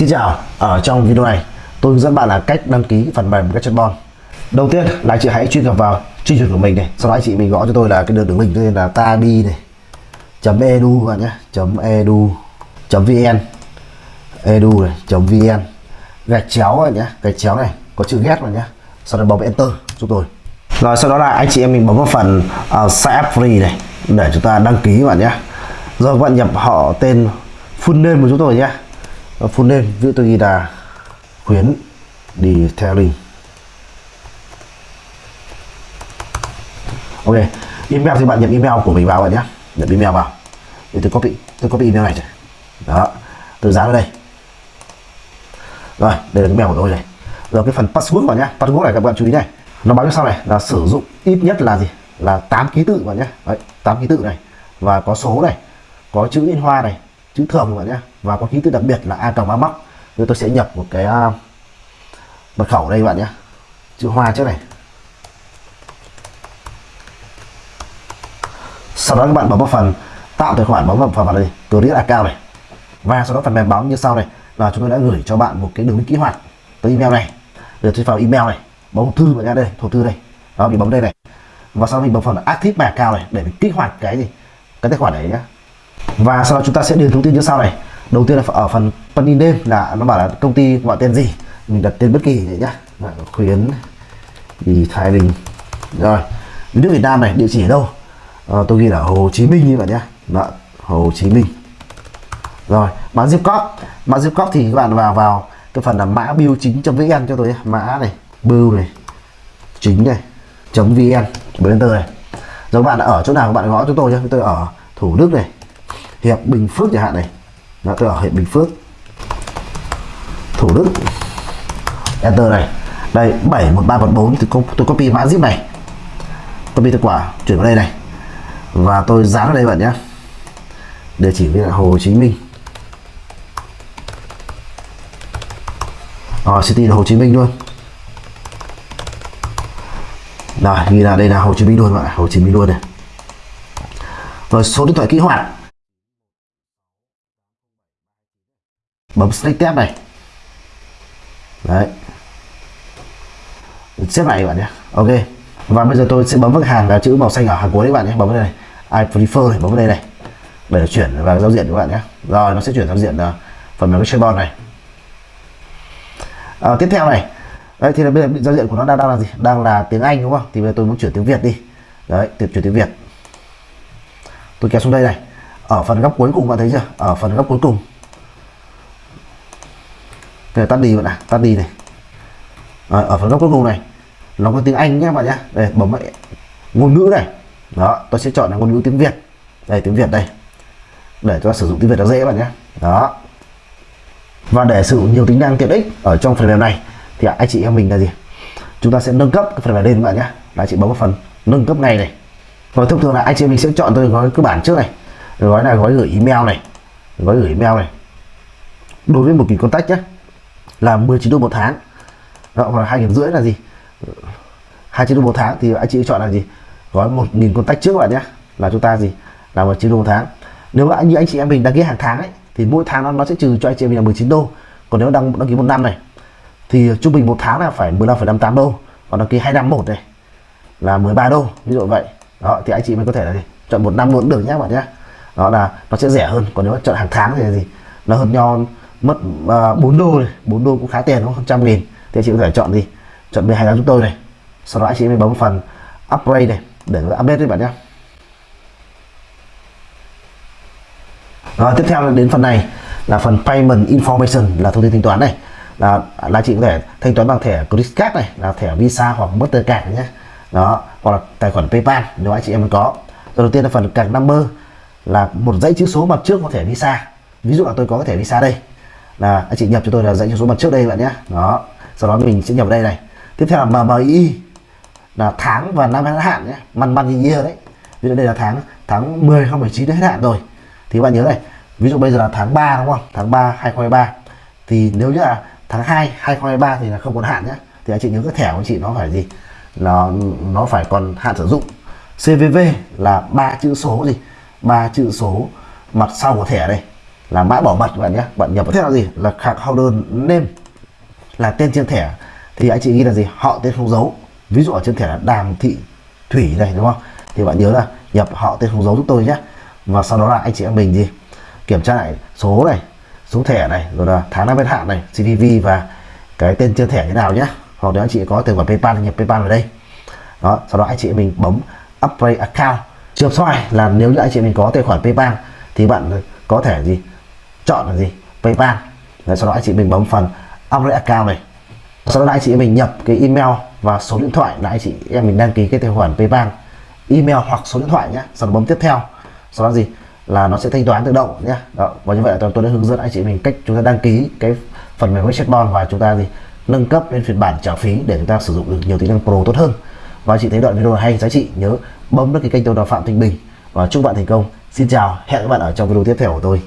Xin chào, ở trong video này tôi hướng dẫn bạn là cách đăng ký phần mềm Gadgetbon Đầu tiên là anh chị hãy truy cập vào truy trình của mình này Sau đó anh chị mình gõ cho tôi là cái đường đường link tên là tabi này chấm edu bạn nhé chấm edu chấm vn edu này chấm vn. Gạch chéo bạn nhé gạch chéo này có chữ ghét bạn nhé sau đó bấm enter giúp tôi. Rồi sau đó là anh chị em mình bấm vào phần uh, sign up free này để chúng ta đăng ký bạn nhé. Rồi các bạn nhập họ tên full name của chúng tôi nhé full name giữ tôi ghi là khuyến, đi theo link ok, email thì bạn nhập email của mình vào bạn nhé. Nhập email vào. Để tôi copy tôi copy email này rồi. đó, tôi dán vào đây. Rồi, đây là cái mèo của tôi này. Rồi, cái phần password vào nhá password này các bạn chú ý này. Nó báo như sau này là sử dụng ít nhất là gì? Là 8 ký tự vào nhé. Đấy 8 ký tự này. Và có số này, có chữ in hoa này chữ thường bạn nhé và có ký tự đặc biệt là a cộng a móc rồi tôi sẽ nhập một cái uh, mật khẩu đây bạn nhé chữ hoa trước này. Sau đó các bạn bấm vào phần tạo tài khoản bấm vào phần này create account này. Và sau đó phần mềm báo như sau này. Là chúng tôi đã gửi cho bạn một cái đường link kích hoạt tới email này. Rồi tôi vào email này bấm hộp thư bạn nhé đây hộp thư đây. Đó mình bấm đây này. Và sau đó mình bấm phần active mà cao này để mình kích hoạt cái gì? Cái tài khoản này nhé và sau đó chúng ta sẽ điền thông tin như sau này. Đầu tiên là ở phần phần in đêm là nó bảo là công ty gọi tên gì? Mình đặt tên bất kỳ vậy nhá khuyến thì thái bình. Rồi nước việt nam này địa chỉ ở đâu? À, tôi ghi là hồ chí minh như vậy nhá Đó, hồ chí minh. Rồi mã zip code. Mã zip code thì các bạn vào vào cái phần là mã biêu chính vn cho tôi nhé. mã này bưu này chính này chấm vn bấm enter này rồi bạn ở chỗ nào các bạn gõ cho tôi nhé. Tôi ở thủ đức này hiệp bình phước chẳng hạn này. Đó tôi ở hiệp bình phước. Thủ đức. Enter này. Đây 71314 thì tôi copy mã zip này. Copy kết quả, chuyển vào đây này. Và tôi dán vào đây bạn nhé. Địa chỉ với là Hồ Chí Minh. Ở city là Hồ Chí Minh luôn. Rồi ghi là đây là Hồ Chí Minh luôn bạn Hồ Chí Minh luôn này. Rồi, số điện thoại kích hoạt. Bấm select tab này. Đấy. Xếp lại các bạn nhé. Ok. Và bây giờ tôi sẽ bấm vâng vào hàng là chữ màu xanh ở hàng cuối đấy bạn nhé. Bấm vào đây này. I prefer này bấm vào đây này. Để chuyển vào giao diện các bạn nhé. Rồi nó sẽ chuyển giao diện uh, phần mềm cái này. À, tiếp theo này. Đây thì là bây giờ giao diện của nó đang đang là gì? Đang là tiếng Anh đúng không? Thì bây giờ tôi muốn chuyển tiếng Việt đi. Đấy chuyển tiếng Việt. Tôi kéo xuống đây này. Ở phần góc cuối cùng bạn thấy chưa? Ở phần góc cuối cùng. Đây, tắt đi bạn ạ tắt đi này. À, ở phần góc cuối cùng này nó có tiếng Anh nhé bạn nhé. Đây bấm lại ngôn ngữ này. Đó tôi sẽ chọn là ngôn ngữ tiếng Việt. Đây tiếng Việt đây. Để cho sử dụng tiếng Việt nó dễ bạn nhé. Đó. Và để sử dụng nhiều tính năng tiện ích ở trong phần mềm này thì anh chị em mình là gì? Chúng ta sẽ nâng cấp cái phần mềm lên các bạn nhé. Là chị bấm vào phần nâng cấp ngay này. Rồi thông thường là anh chị mình sẽ chọn tôi gói cơ bản trước này. Gói là gói gửi email này. Gói gửi email này. Đối với một kỳ contact nhé là 19 đô một tháng. Đó, hoặc hai nghìn rưỡi là gì? Hai triệu đô một tháng thì anh chị chọn là gì? Gói một nghìn tách trước các bạn nhé. Là chúng ta gì? Là một triệu đô một tháng. Nếu mà như anh chị em mình đăng ký hàng tháng ấy thì mỗi tháng nó, nó sẽ trừ cho anh chị em mình là 19 đô. Còn nếu đăng đăng ký một năm này thì trung bình một tháng là phải 15,58 đô. Còn đăng ký hai năm một này là 13 đô. Ví dụ vậy. Đó thì anh chị mình có thể là gì? Chọn một năm luôn được nhé bạn nhé. Đó là nó sẽ rẻ hơn. Còn nếu chọn hàng tháng thì là gì? Nó hơn nhau mất à, uh, 4 đô này. 4 đô cũng khá tiền đúng không? Trăm nghìn. Thì anh chị có thể chọn gì? Chọn 12 tháng chúng tôi này. Sau đó anh chị mình bấm phần upgrade này để update các bạn nhé rồi tiếp theo là đến phần này là phần payment information là thông tin thanh toán này. Là là chị có thể thanh toán bằng thẻ credit card này là thẻ visa hoặc mastercard nhé đó hoặc là tài khoản paypal nếu anh chị em có. Rồi đầu tiên là phần card number là một dãy chữ số mặt trước có thẻ visa. Ví dụ là tôi có cái thẻ visa đây là anh chị nhập cho tôi là dãy số mặt trước đây bạn nhé. Đó, sau đó mình sẽ nhập đây này. Tiếp theo là MMI là tháng và năm hết hạn nhé. Man man year đấy. Ví dụ đây là tháng tháng 10 không 19 hết hạn rồi. Thì các bạn nhớ này, ví dụ bây giờ là tháng 3 đúng không? Tháng 3 2023 thì nếu như là tháng 2 2023 thì là không còn hạn nhé. Thì anh chị nhớ cái thẻ của anh chị nó phải gì? Nó nó phải còn hạn sử dụng. CVV là ba chữ số gì? Ba chữ số mặt sau của thẻ đây là mã bảo mật các bạn nhé bạn nhập theo là gì? là khạc holder name là tên trên thẻ. Thì anh chị ghi là gì? Họ tên không dấu ví dụ ở trên thẻ là đàm thị thủy này đúng không? Thì bạn nhớ là nhập họ tên không dấu giúp tôi nhé. Và sau đó là anh chị em mình gì kiểm tra lại số này số thẻ này rồi là tháng năm hết hạn này CVV và cái tên trên thẻ thế nào nhé. Hoặc nếu anh chị có tài khoản PayPal nhập PayPal vào đây. Đó sau đó anh chị mình bấm upgrade account. Trường này là nếu như anh chị mình có tài khoản PayPal thì bạn có thể gì chọn là gì? PayPal Đấy, sau đó anh chị mình bấm phần upgrade account này. Sau đó anh chị mình nhập cái email và số điện thoại là anh chị em mình đăng ký cái tài khoản PayPal email hoặc số điện thoại nhé. Sau đó bấm tiếp theo. Sau đó gì? Là nó sẽ thanh toán tự động nhé. Đó. và như vậy là tôi đã hướng dẫn anh chị mình cách chúng ta đăng ký cái phần mềm Webchatbot và chúng ta gì? Nâng cấp lên phiên bản trả phí để chúng ta sử dụng được nhiều tính năng pro tốt hơn. Và chị thấy đoạn video hay giá trị nhớ bấm đăng ký kênh tôi là Phạm Thanh Bình. Và chúc bạn thành công. Xin chào hẹn các bạn ở trong video tiếp theo của tôi.